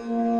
ए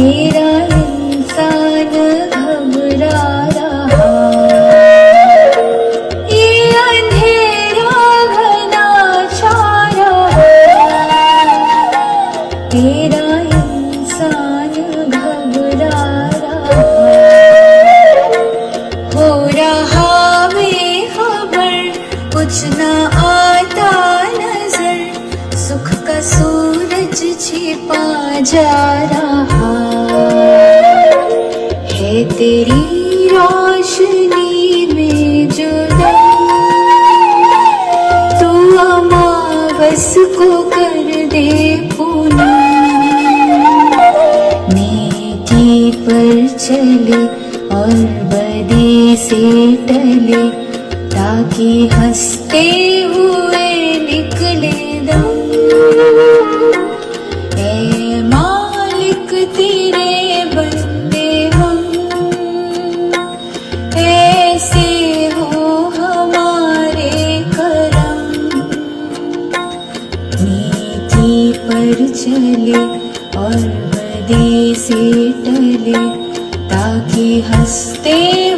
तेरा इंसान घबरा रहा ये अंधेरा घना छाया तेरा इंसान घबरा रहा हो रहा बेखबर कुछ न आता नजर सुख का सूरज छिपा जा रहा। है तेरी रोशनी में जो तू अमावस को कर दे पूनम नेकी पर चले और बदी से टले ताकि हंसते हुए तेरे बंदे हम। ऐसे हो हमारे करम। नीति पर चले और बदी से टले ताकि हंसते